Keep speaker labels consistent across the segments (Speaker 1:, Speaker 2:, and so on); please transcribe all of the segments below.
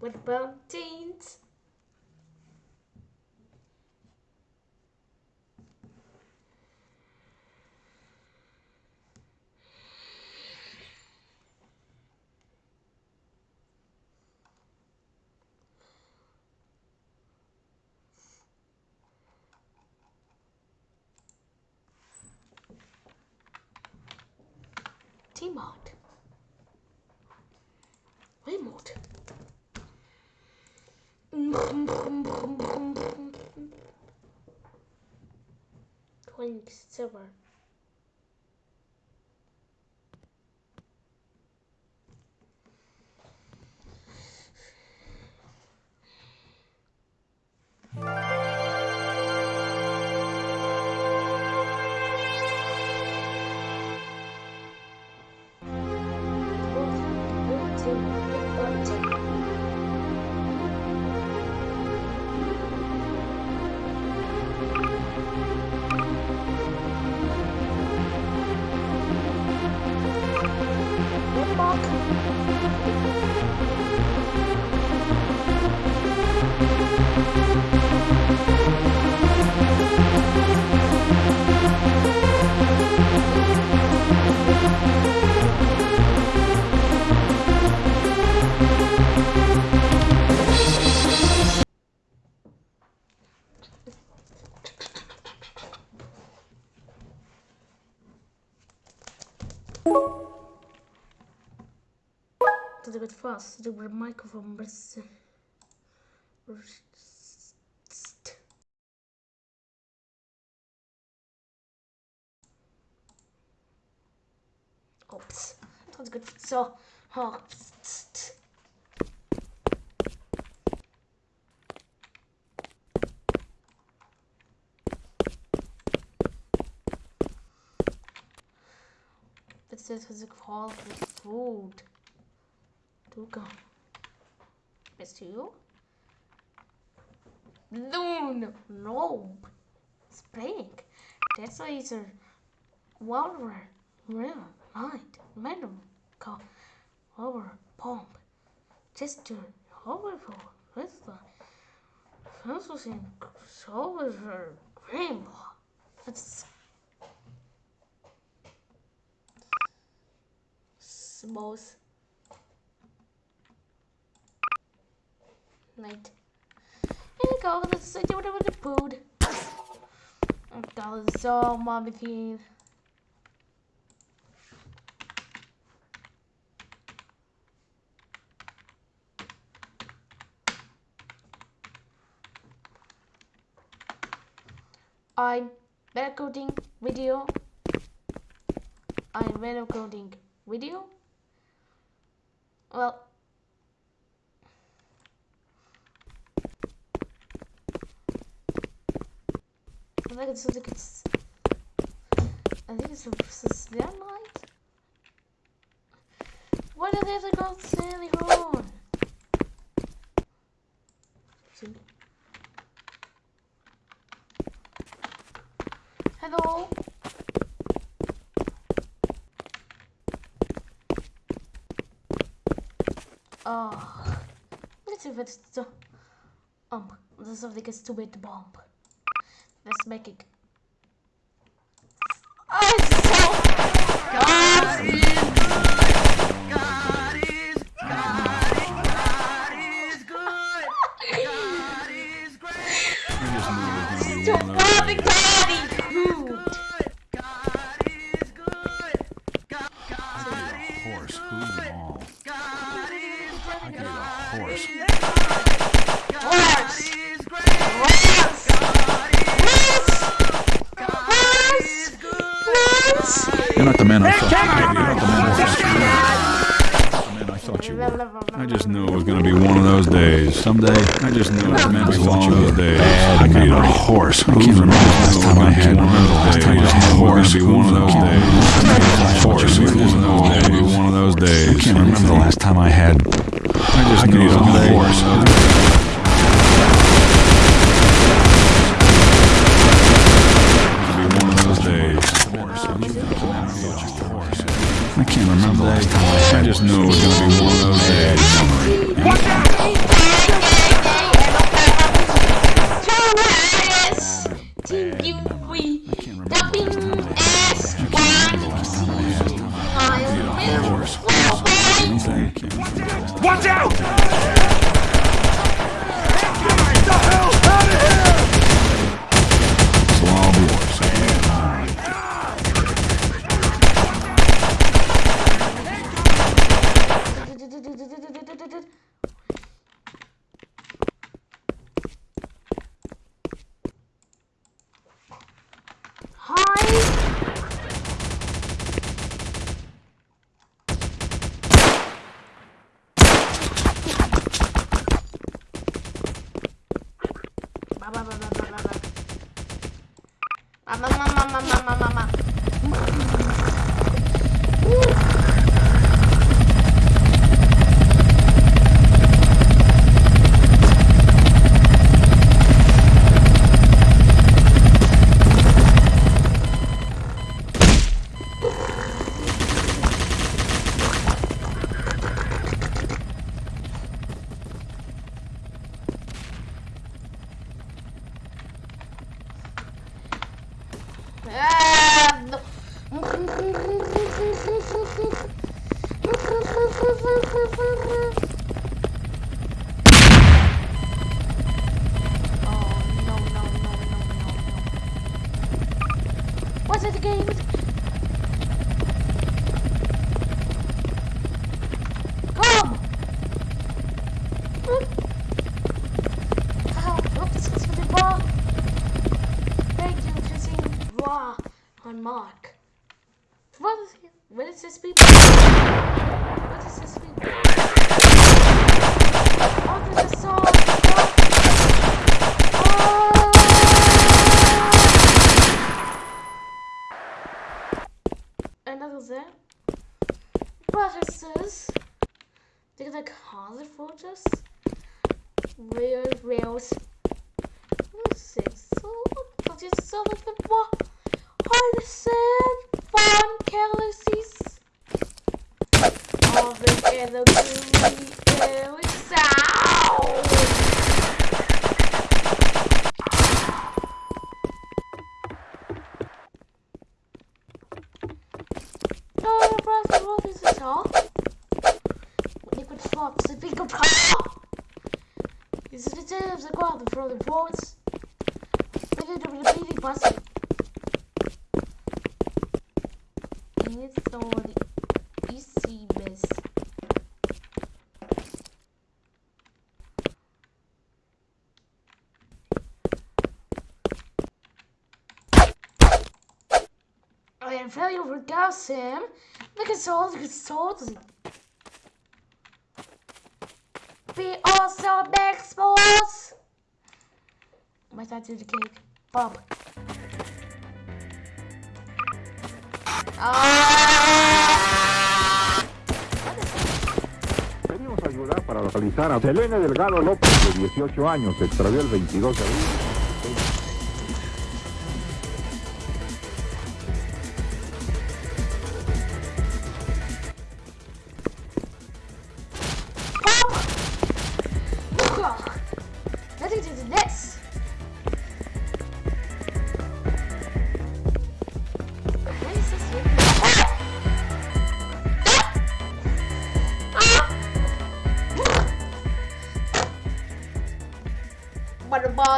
Speaker 1: What about teens? T-Mod. Remote. Twenty-seven. To tego fast, to był mikrofon bez... Ops. To jest good. So, O, This is a call for food. Tu go. Miss you? No, no, no. Spring. That's why it's a water, real light, metal, called over pump. Just to overflow with the focusing over rainbow. That's smooth. night. And go with the city with the food. Oh, and go so mommy thing. I'm better coding video. I'm better coding video. Well, I think it's, think it's, I think it's, it's their light. Why did they to Sandy Horn? Hello? Oh, let's see if it's the, um, this is something big to bomb. Let's make it. Oh.
Speaker 2: God
Speaker 3: I you were. I just knew it was gonna be one of those days. Someday, I just knew it was meant to be one of those days. I could eat a horse. I can't remember the last time I had one of those days. I just knew it was gonna be one of those days. Horse. It was gonna be one of those days. I can't remember the last time I had. I just knew it was be horse. Be one of those days. I can't remember I just knew it was gonna be one of those
Speaker 1: Mark. What is, what is this people? What is this another fortress. They are like other fortress. Real rails. What is this? So, what is so much more? Very orgasm. Look at all the souls. Be also big sports. My dad did the cake. Bob. Ah!
Speaker 4: Pedimos ayuda para localizar a Selene Delgado López, de 18 años, se extravió el 22 de abril.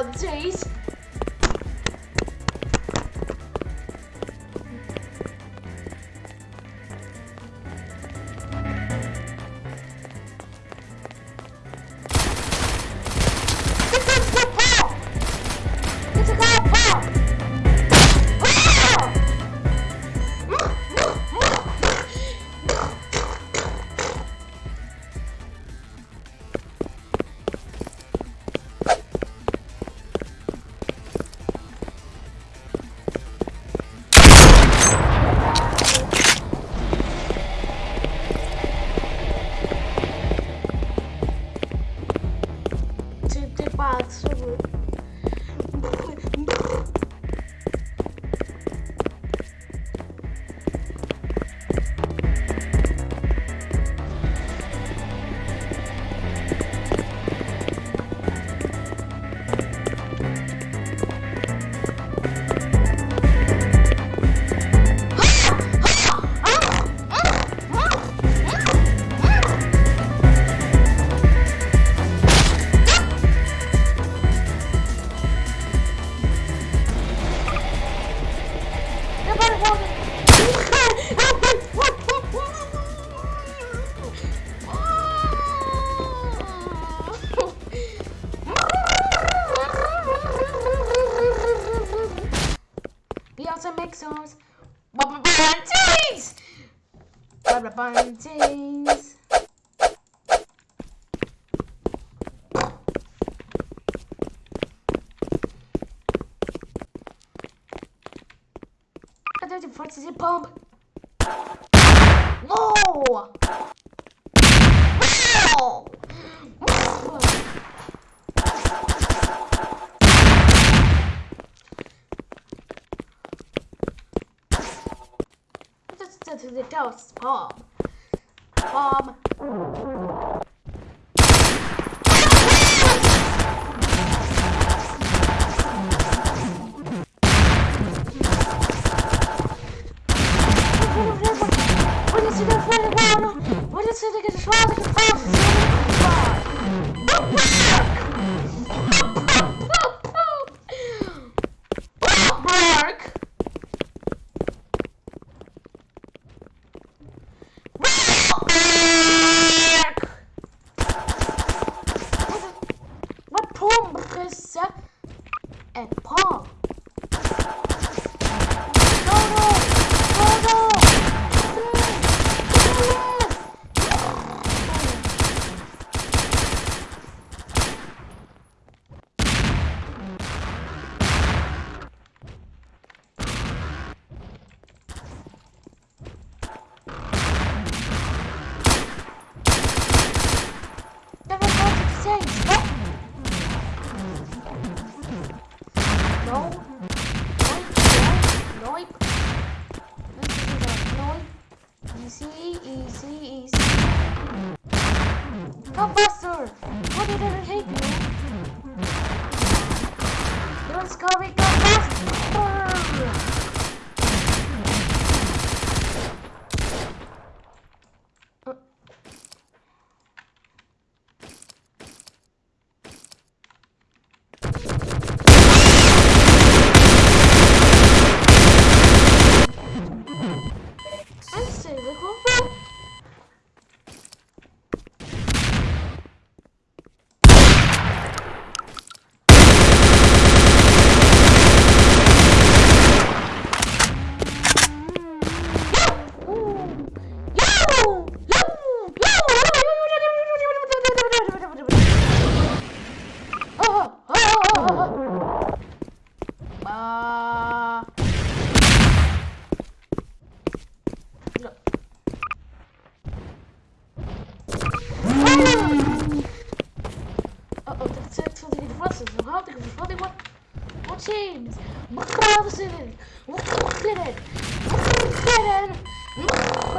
Speaker 1: About cover That's a pump. Wow! That's the.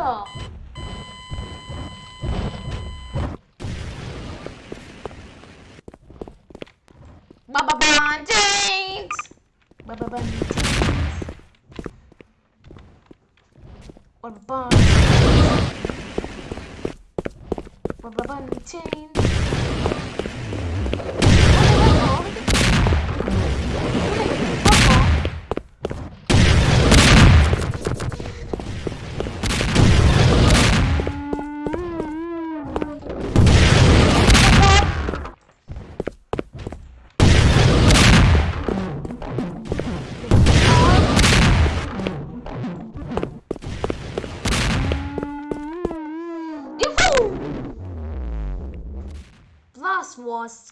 Speaker 1: cool. Baba Bondings! Baba Bondings. Baba Bondings. Baba Bondings.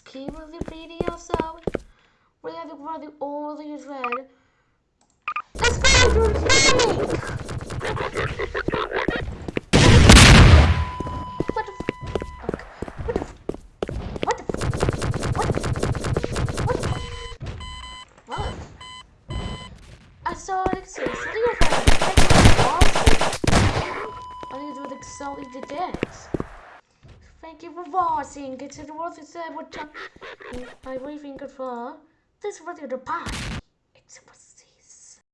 Speaker 1: keep with the video, so we have to grow the all these red. Let's go to officer would jump by waving goodbye. This was the pie.